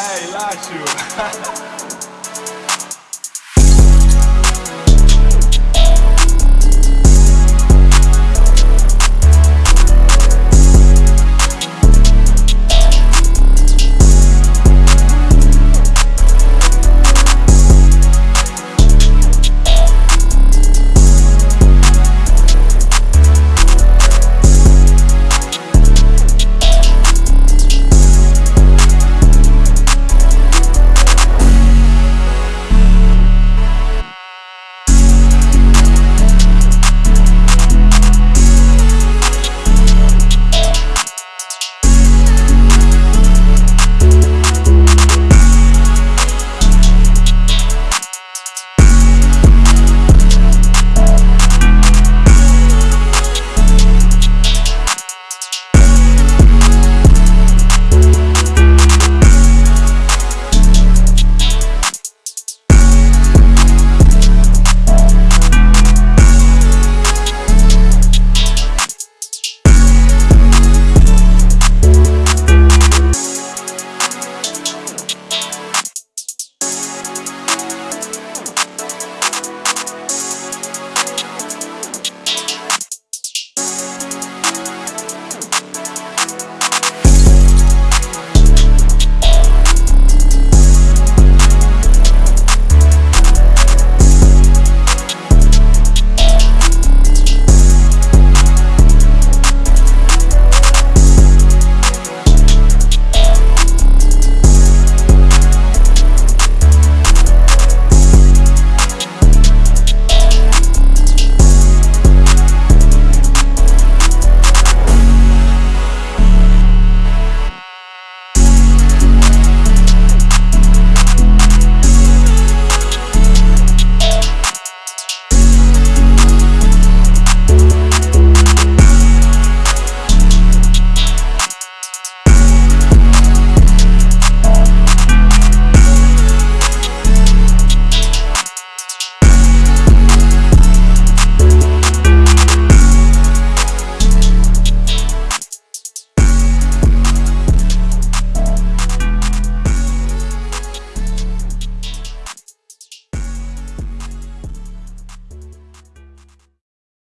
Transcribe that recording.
Hey, Lachu.